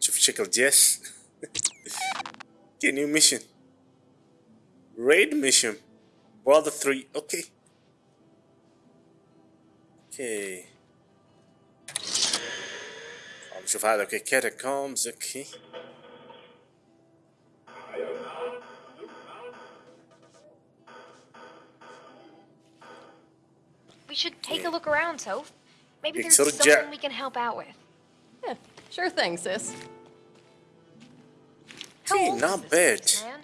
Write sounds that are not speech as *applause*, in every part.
تشوف شكل جيش اوكي نيو ميشن ريد ميشن براذر 3 اوكي اوكي نشوف هذا اوكي كاتاكومز اوكي We should take a look around, Soph. Maybe there's يكسر الجع. something we can help out with. Yeah, sure thing, sis. How Okay, old not is this bad. place, man?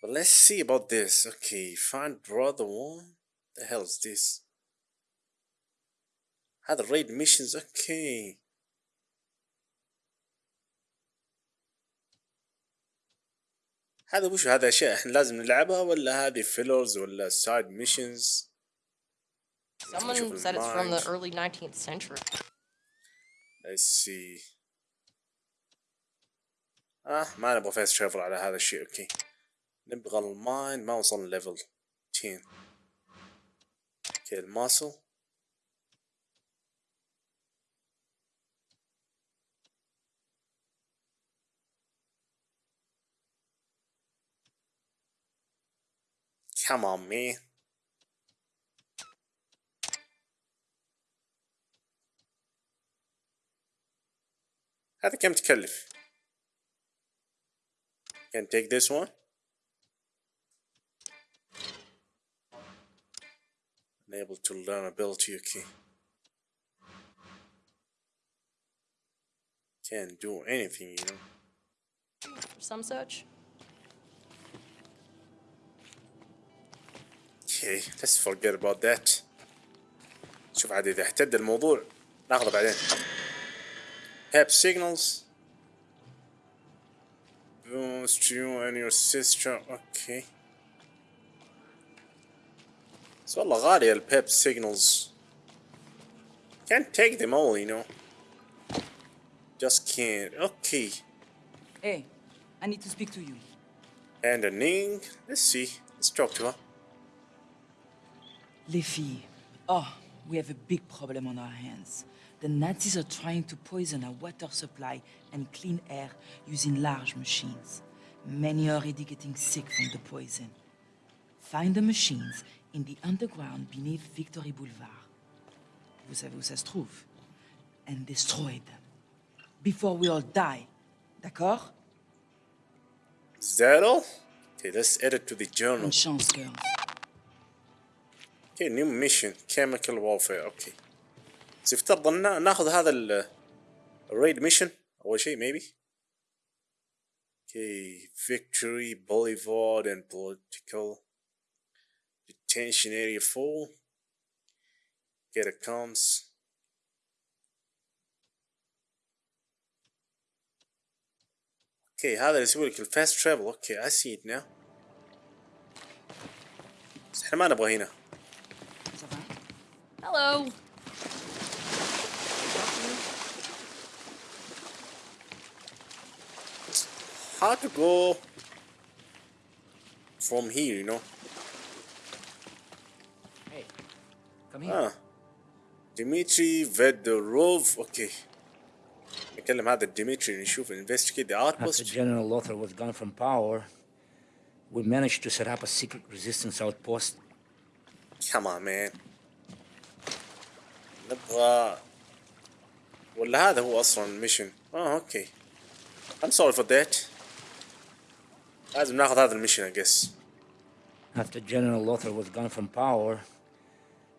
But let's see about this. Okay, find brother one. The hell is this? هذا raid missions okay. هذا وش هذا اشياء احنا لازم نلعبها ولا هذه فيلرز ولا سايد ميشنز Someone said it's from the mind. early 19th century. let's see اه ما نبغى فاست ترافل على هذا الشيء اوكي نبغى المايند ما وصلنا ليفل 10 اوكي الماسل Come on, man. هذا كم تكلف؟ Can take this one. Unable to learn ability, okay. Can't do anything, you know. Some such. Okay, let's forget about that. شوف عاد إذا احتد الموضوع ناخذه بعدين. Have signals. Boost you and your sister. Okay. بس والله غالية البيب signals. Can't take them all, you know. Just can't. Okay. Hey, I need to speak to you. And a Ning. Let's see. Let's talk to her. Les filles. Oh, we have a big problem on our hands. the Nazis are trying to poison our water supply and clean air using large machines. Many are already getting sick from the poison. Find the machines in the underground beneath Victory Boulevard. Vous savez où ça se trouve. And destroy them. Before we all die. D'accord? Is that all? Okay, let's add it to the journal. Chance, girl. Okay, new mission. Chemical warfare. Okay. بس يفترض ان ناخذ هذا ال الريد ميشن اول شيء maybe اوكي victory boulevard and political detention area 4 get a comes اوكي هذا اللي يسوي لك الفاست ترافل اوكي I see it now بس احنا ما نبغى هنا Ça va? Hello. how to go from here, you know. Hey, come here. Ah. Dimitri Vedorov. Okay. نكلم هذا ديمتري نشوف investigate the After outpost. General Lothar was gone from power, we managed to set up a secret resistance outpost. Come on man. نبغى ولا هذا هو اصلا الميشن. اه اوكي. I'm sorry for that. لازم ناخذ هذا الميشن I guess. After General Lothar was gone from power,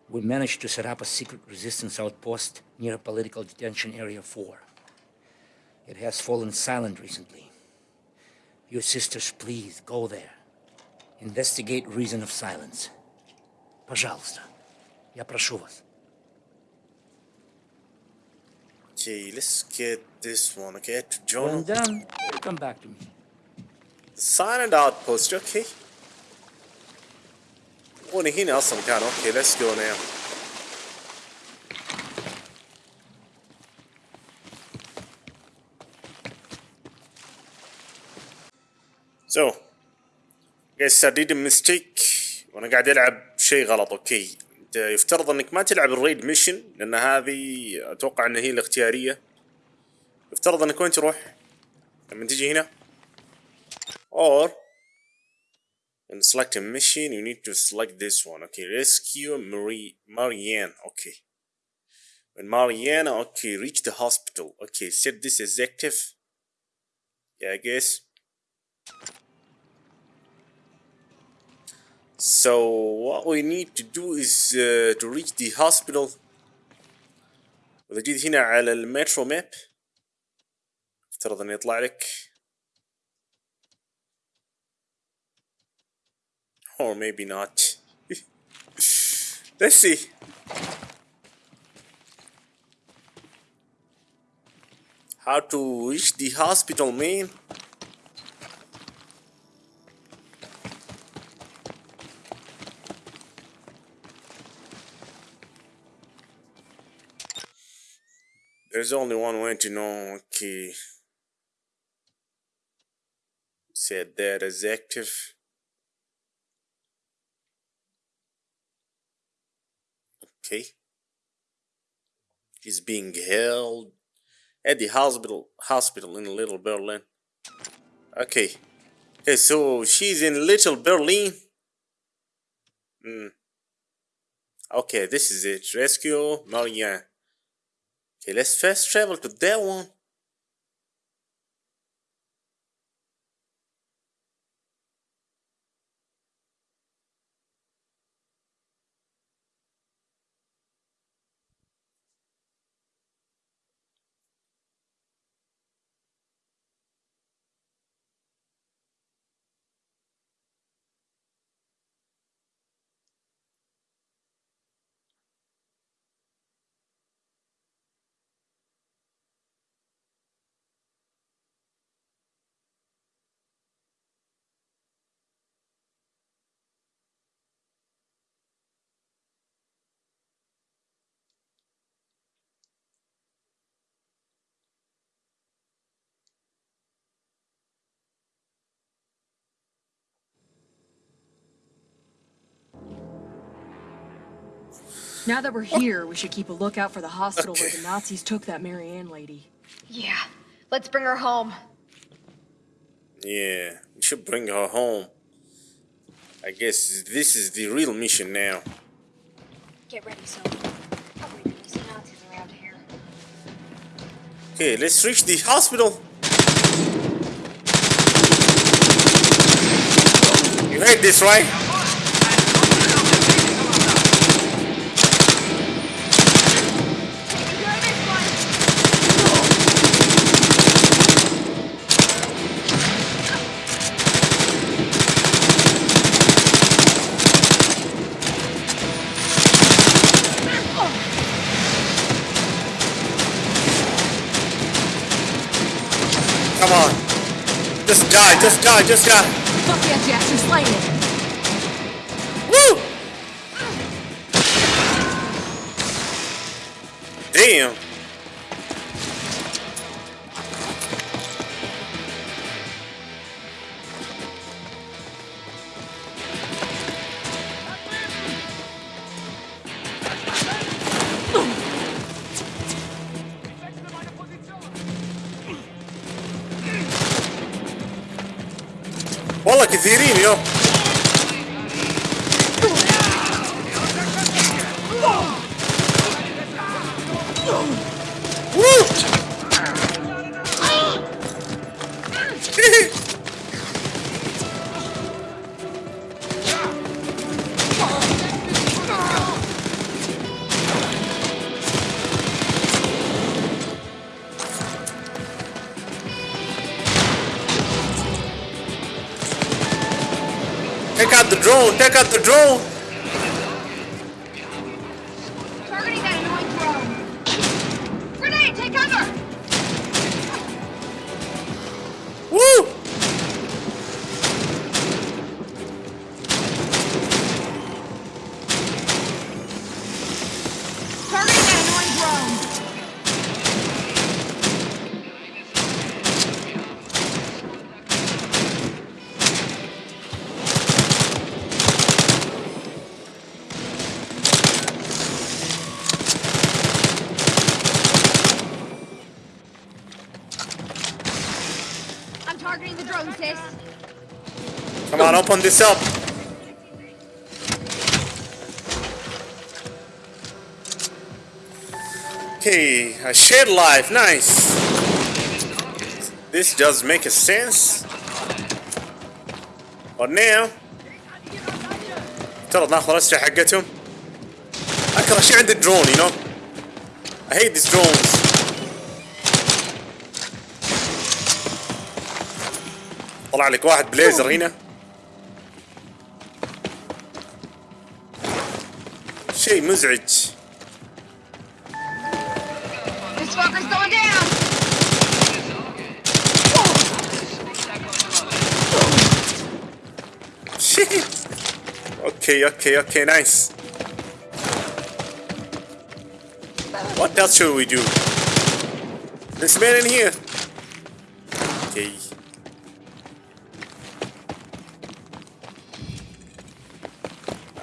we managed to set up a secret resistance outpost near Political Detention Area 4. It has fallen silent recently. Your sisters, please go there. Investigate reason of silence. Пожалуйста. Я прошу вас. Okay, let's get this one. Okay, to When journal. done, come back to me. Silent outpost. Okay. وأنا هنا أصلا كان أوكي let's go now. So, guys I did a mistake وأنا قاعد ألعب شيء غلط أوكي يفترض إنك ما تلعب الريد ميشن لأن هذه أتوقع إن هي الاختيارية يفترض إنك وين تروح لما تيجي هنا or when select a mission you need to select this one okay rescue Marie Marianne okay when Mariana okay reach the hospital okay set this as active yeah I guess so what we need to do is uh, to reach the hospital واذا جيت هنا على المترو ماب افترض انه يطلع لك Or maybe not let's see how to reach the hospital man There's only one way to know. Okay. Said that as active. Okay. She's being held at the hospital hospital in Little Berlin. Okay. Okay, so she's in Little Berlin. Hmm. Okay, this is it. Rescue Marianne. Okay, let's fast travel to that one. Now that we're here, we should keep a lookout for the hospital where the Nazis took that Marianne lady. Yeah. Let's bring her home. Yeah, we should bring her home. I guess this is the real mission now. Get ready, so. Wait, there's Nazis around here. Okay, let's reach the hospital. You heard this, right? Come on. Just die, just die, just die. Fuck yeah, Jackson, slay it! Woo! Damn. Take out the drone! open this up. Okay, a shared life, nice. This does make a sense. But now ترى ناخذ الأسلحة حقتهم. أكره شيء عند الدرون, you know. I hate these drones. طلع لك واحد بليزر هنا. شيء مزعج. This fucker's going down. Shit. Okay, okay, okay, nice. What else should we do? This man in here. Okay.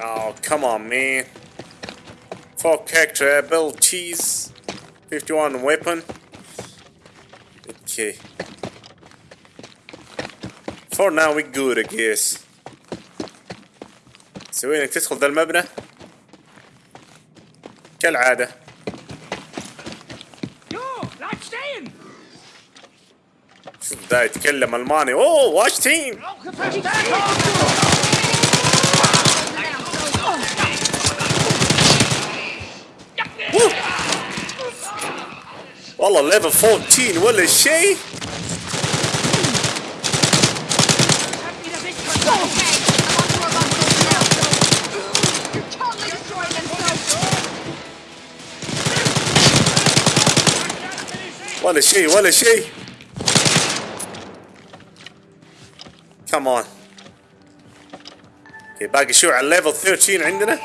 Oh, come on, man. Four character abilities. 51 weapon. Okay. For now, we good, I guess. سوي انك تدخل ذا المبنى كالعادة شوف ده يتكلم ألماني أوه واش تيم والله ليفل 14 ولا شيء Okay, I'm on to our bunkers now. You're totally destroying them, so. ولا شيء ولا شيء كمان اوكي باقي شو على الليفل 13 عندنا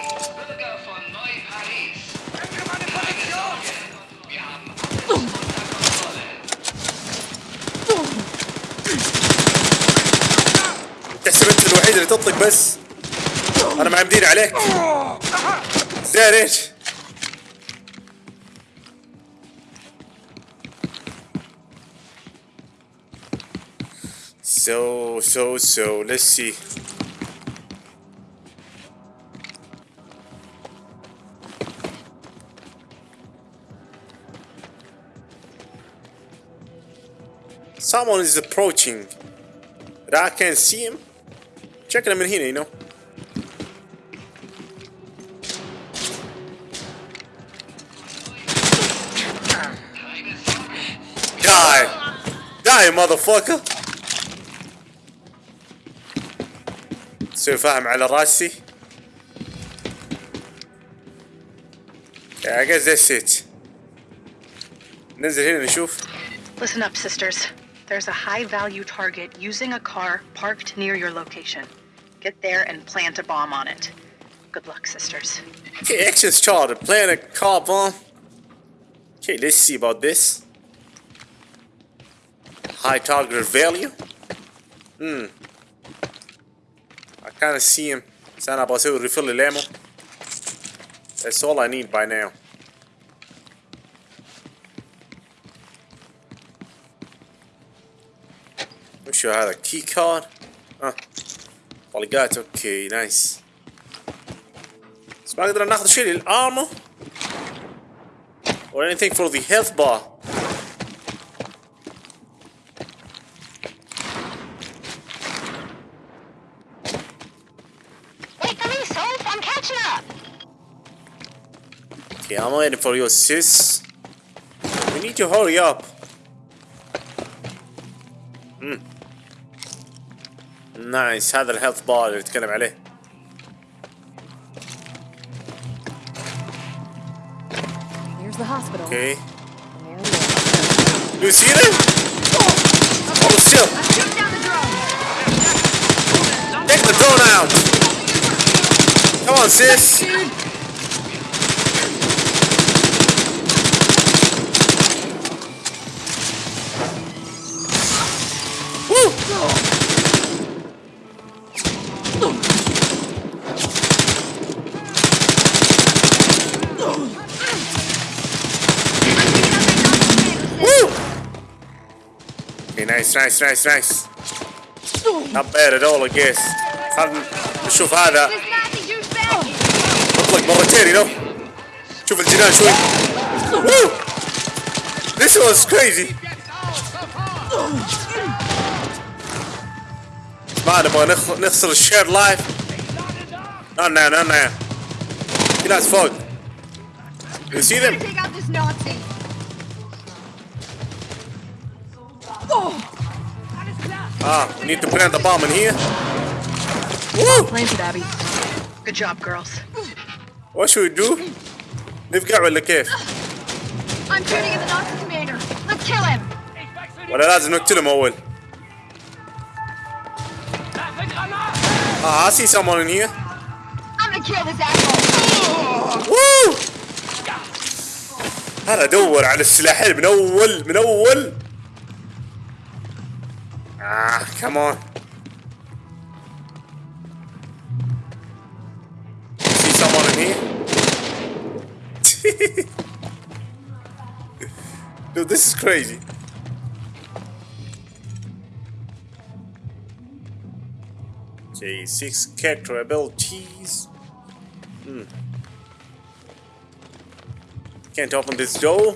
تحسب انت الوحيد اللي تطلق بس انا معمدين عليك زين ايش So, so, so, let's see. Someone is approaching. But I can't see him. Checking him in here, you know. Die! Die, motherfucker! سوي فاهم على راسي Yeah, I guess that's it. ننزل هنا نشوف Listen up, sisters. There's a high value target using a car parked near your location. Get there and plant a bomb on it. Good luck, sisters. Okay, actions charted. Plant a car bomb. Okay, let's see about this. High target value. Hmm. I kind of see him. Sana Basel refill the ammo. That's all I need by now. Wish I had a key card. Huh. طلقات اوكي نايس. بس ما نقدر ناخذ شيء للارمو or anything for the health bar. Wait for me, Soph. I'm catching up. Okay, I'm waiting for you, sis. We need to hurry up. Hmm. نايس هذا الهيلث بار اللي نتكلم عليه. Here's the hospital. Okay. And there we are. You see them? Hold still. Shoot down the drone. Take the drone out. Come on, sis. Okay, nice nice nice nice. Not bad at all I guess. خلنا نشوف هذا This Nazi douchebag! اطلق مرتين you know. شوف الجنان شوي. Woo! This was crazy. ما نبغى نخ- نخسر الشير لايف. Not now, not now. في ناس فوق. You see them? Ah, we need to plant the bomb in here. Woo! Planted, Abby. Good job, girls. What should we do? نفقع ولا كيف؟ I'm shooting at the Nazi commander! Let's kill him! ولا لازم نقتلهم أول؟ Ah, I see someone in here. I'm gonna kill this asshole! Woo! انا ادور على السلاحين من اول من اول ah come on see someone in here *laughs* dude this is crazy okay six character abilities Hmm. Can't open this door.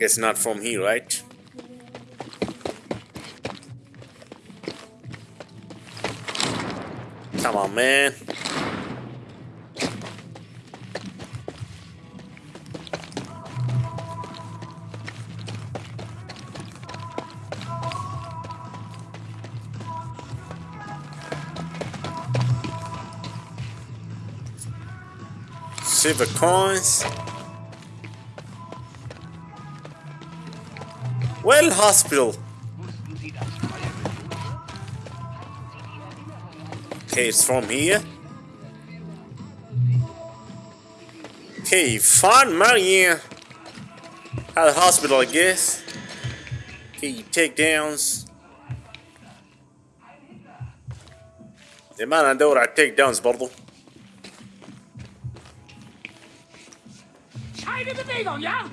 Guess not from here, right? Come on, man. Silver coins. Well, hospital. Okay, it's from here. Okay, fun Marianne. At the hospital, I guess. Okay, takedowns. لما ندور على التيك داونز برضو Keine Bewegung, ja?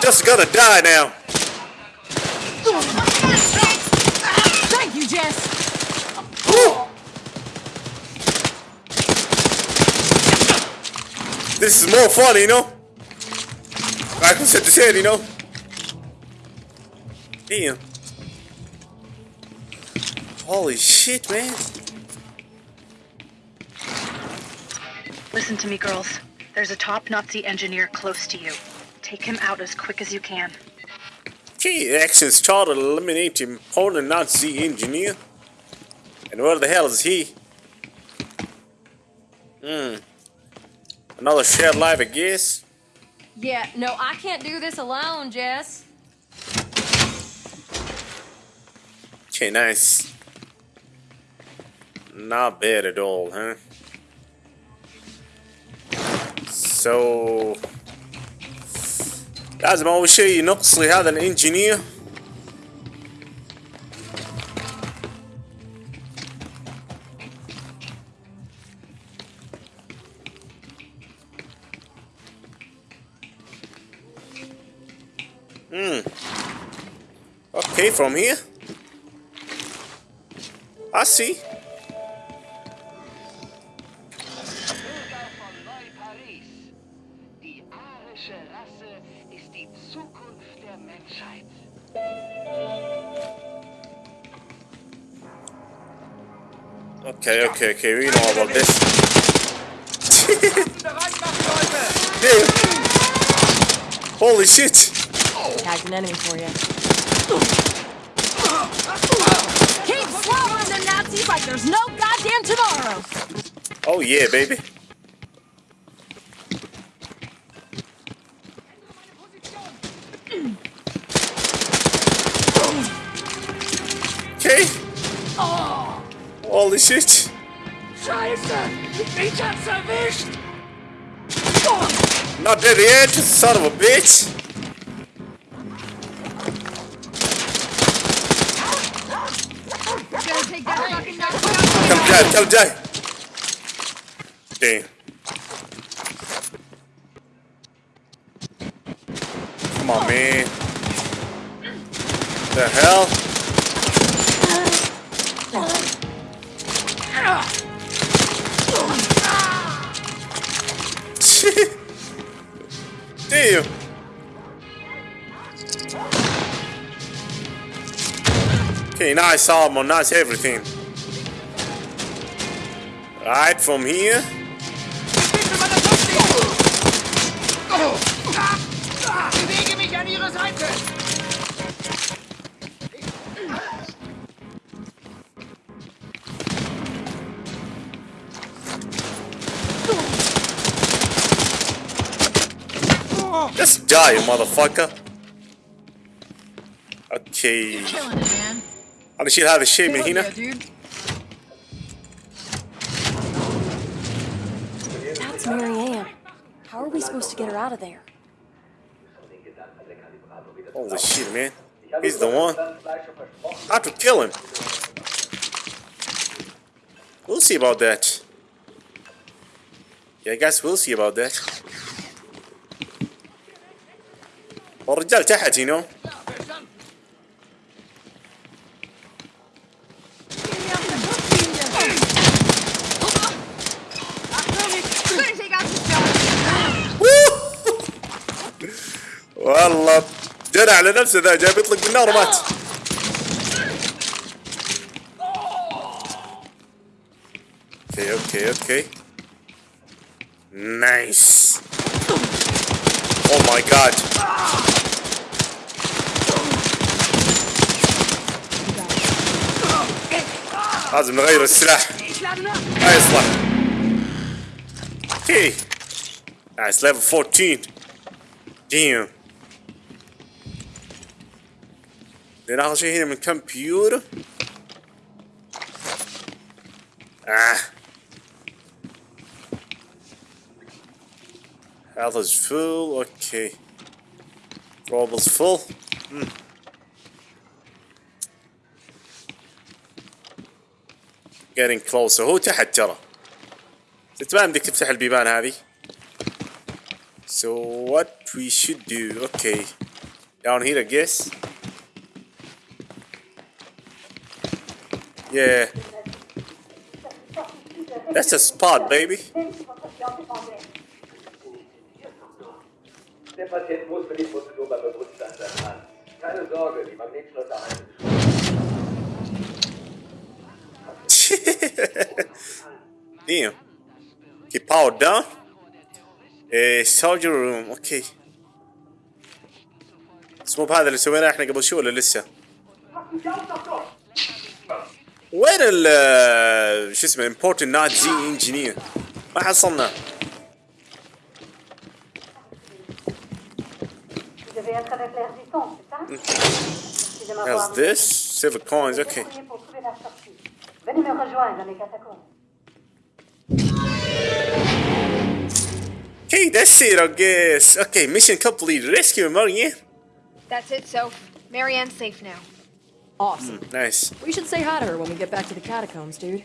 Just gonna die now. Thank you, Jess. This is more fun, you know? I can set this head, you know? Damn. Holy shit, man. Listen to me, girls. There's a top Nazi engineer close to you. Take him out as quick as you can. Key actions chart to eliminate important Nazi engineer. And where the hell is he? Hmm. Another shared life, I guess. Yeah, no, I can't do this alone, Jess. Okay, nice. Not bad at all, huh? So لازم أول شيء نقصي هذا الانجينير Hmm. Okay, from here. I see. Okay, okay, okay, we know about this. Bereit machen, Leute! Damn. Holy shit! Tagged an enemy for you. Keep slaughtering the Nazis like there's no goddamn tomorrow. Oh yeah, baby. Okay. Oh. Holy shit. Scheiße! Mich hat's erwischt! Not dead yet, son of a bitch! Come die, come die! Damn. Come on, man. The hell? Damn. Okay, nice armor, nice everything. Right from here. Just die, motherfucker. Okay. You're killing it. How did she have a shame, Hina? That's Marianne. How are we supposed to get her out of there? Holy shit, man. He's the one. I have to kill him. We'll see about that. Yeah, I guess we'll see about that. والرجال تحت يو *laughs* والله جنى على نفسه ذا جاي بيطلق بالنار ومات. أوكي أوكي أوكي. نايس اوه ماي جاد لازم نغير السلاح ما يصلح اوكي نايس ليفل 14 ديم ناخذ شيء هنا من كمبيوتر آه Health is full, okay. Robble's full. Hmm. Getting closer. هو تحت ترى. ما بدك تفتح البيبان هذه. So what we should do, okay. Down here I guess. Yeah. That's a spot, baby. Der Patient muss für die Prozedur bei Bewusstsein sein. Keine Sorge, die Magnetschlösser halten. Damn. Okay, power down. Eh, surgery room, okay. بس مو بهذا اللي سويناه احنا قبل شوي ولا لسه؟ وين ال شو اسمه important not Z engineer؟ ما حصلنا. Vous devez être avec l'air du temps, c'est ça Merci de m'avoir How's this? Silver coins, okay. débrouillé pour trouver la sortie. Venez me rejoindre dans les catacombes. Okay, that's it, I guess. Okay, mission complete. Rescue Marianne. That's it, so Marianne's safe now. Awesome. Mm, nice. We should say hi to her when we get back to the catacombs, dude.